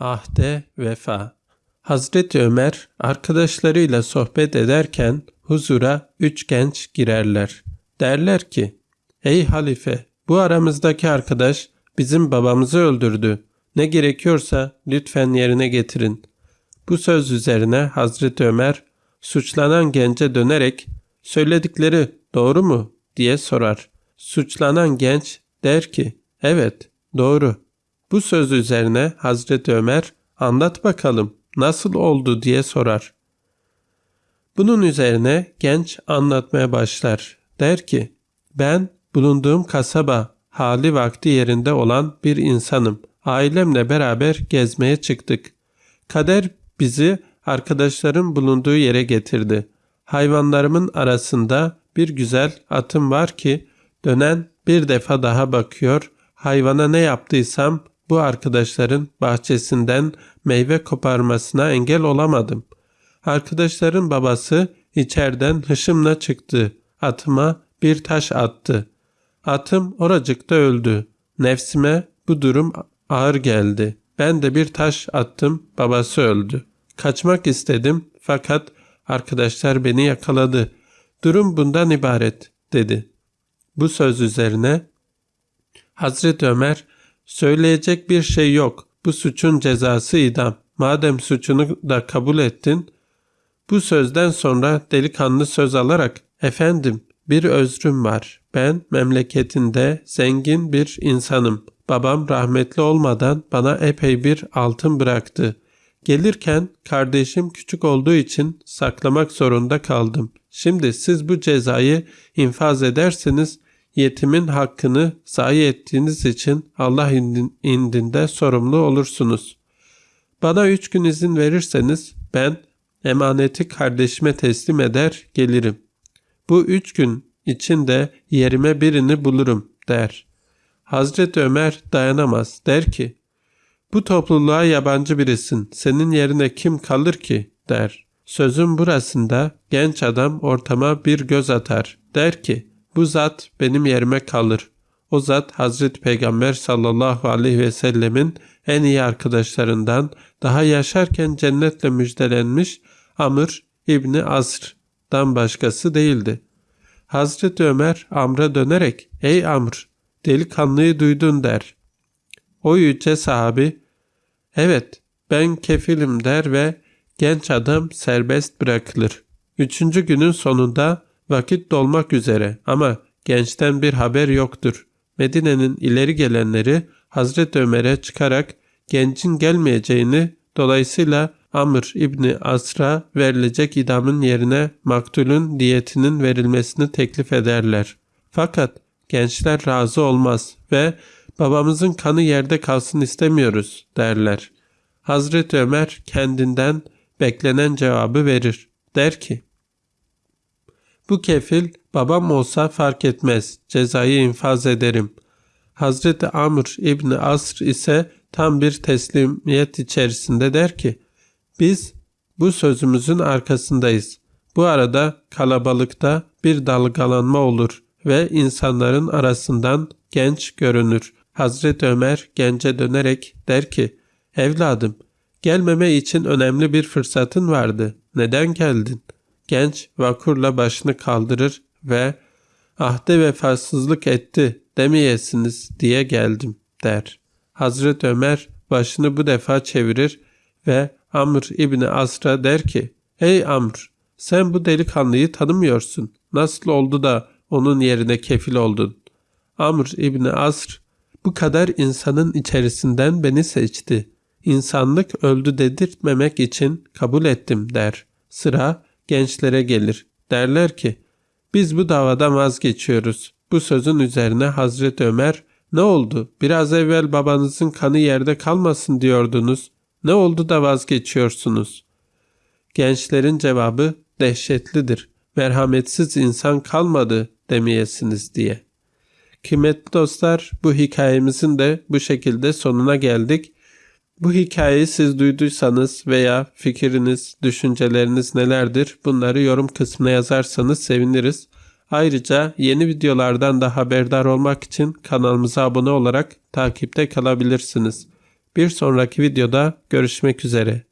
Ahde vefa. Hazreti Ömer arkadaşlarıyla sohbet ederken huzura üç genç girerler. Derler ki, Ey halife bu aramızdaki arkadaş bizim babamızı öldürdü. Ne gerekiyorsa lütfen yerine getirin. Bu söz üzerine Hazreti Ömer suçlanan gence dönerek söyledikleri doğru mu diye sorar. Suçlanan genç der ki evet doğru. Bu söz üzerine Hazreti Ömer anlat bakalım nasıl oldu diye sorar. Bunun üzerine genç anlatmaya başlar. Der ki ben bulunduğum kasaba hali vakti yerinde olan bir insanım. Ailemle beraber gezmeye çıktık. Kader bizi arkadaşların bulunduğu yere getirdi. Hayvanlarımın arasında bir güzel atım var ki dönen bir defa daha bakıyor. Hayvana ne yaptıysam bu arkadaşların bahçesinden meyve koparmasına engel olamadım. Arkadaşların babası içeriden hışımla çıktı. Atıma bir taş attı. Atım oracıkta öldü. Nefsime bu durum ağır geldi. Ben de bir taş attım, babası öldü. Kaçmak istedim fakat arkadaşlar beni yakaladı. Durum bundan ibaret dedi. Bu söz üzerine Hazreti Ömer söyleyecek bir şey yok. Bu suçun cezası idam. Madem suçunu da kabul ettin. Bu sözden sonra delikanlı söz alarak efendim bir özrüm var. Ben memleketinde zengin bir insanım. Babam rahmetli olmadan bana epey bir altın bıraktı. Gelirken kardeşim küçük olduğu için saklamak zorunda kaldım. Şimdi siz bu cezayı infaz ederseniz yetimin hakkını zayi ettiğiniz için Allah indinde sorumlu olursunuz. Bana üç gün izin verirseniz ben emaneti kardeşime teslim eder gelirim. Bu üç gün içinde yerime birini bulurum der. Hazreti Ömer dayanamaz der ki bu topluluğa yabancı birisin senin yerine kim kalır ki der. Sözün burasında genç adam ortama bir göz atar der ki bu zat benim yerime kalır. O zat Hazreti Peygamber sallallahu aleyhi ve sellemin en iyi arkadaşlarından daha yaşarken cennetle müjdelenmiş Amr İbni Asr'dan başkası değildi. Hazreti Ömer Amr'a dönerek ''Ey Amr, delikanlıyı duydun.'' der. O yüce sahabi ''Evet, ben kefilim.'' der ve genç adam serbest bırakılır. Üçüncü günün sonunda vakit dolmak üzere ama gençten bir haber yoktur. Medine'nin ileri gelenleri Hazreti Ömer'e çıkarak gencin gelmeyeceğini dolayısıyla Amr İbni Asra verilecek idamın yerine maktulün diyetinin verilmesini teklif ederler. Fakat gençler razı olmaz ve babamızın kanı yerde kalsın istemiyoruz derler. Hazreti Ömer kendinden beklenen cevabı verir. Der ki, bu kefil babam olsa fark etmez, cezayı infaz ederim. Hazreti Amr İbni Asr ise tam bir teslimiyet içerisinde der ki, biz bu sözümüzün arkasındayız. Bu arada kalabalıkta bir dalgalanma olur ve insanların arasından genç görünür. Hazreti Ömer gence dönerek der ki, Evladım, gelmeme için önemli bir fırsatın vardı. Neden geldin? Genç vakurla başını kaldırır ve ahde vefasızlık etti demeyesiniz diye geldim der. Hazreti Ömer başını bu defa çevirir ve Amr İbni Asra der ki Ey Amr sen bu delikanlıyı tanımıyorsun. Nasıl oldu da onun yerine kefil oldun? Amr İbni Asr bu kadar insanın içerisinden beni seçti. İnsanlık öldü dedirtmemek için kabul ettim der. Sıra gençlere gelir. Derler ki biz bu davadan vazgeçiyoruz. Bu sözün üzerine Hazreti Ömer ne oldu? Biraz evvel babanızın kanı yerde kalmasın diyordunuz. Ne oldu da vazgeçiyorsunuz? Gençlerin cevabı dehşetlidir. Merhametsiz insan kalmadı demeyesiniz diye. Kıymetli dostlar bu hikayemizin de bu şekilde sonuna geldik. Bu hikayeyi siz duyduysanız veya fikriniz, düşünceleriniz nelerdir bunları yorum kısmına yazarsanız seviniriz. Ayrıca yeni videolardan da haberdar olmak için kanalımıza abone olarak takipte kalabilirsiniz. Bir sonraki videoda görüşmek üzere.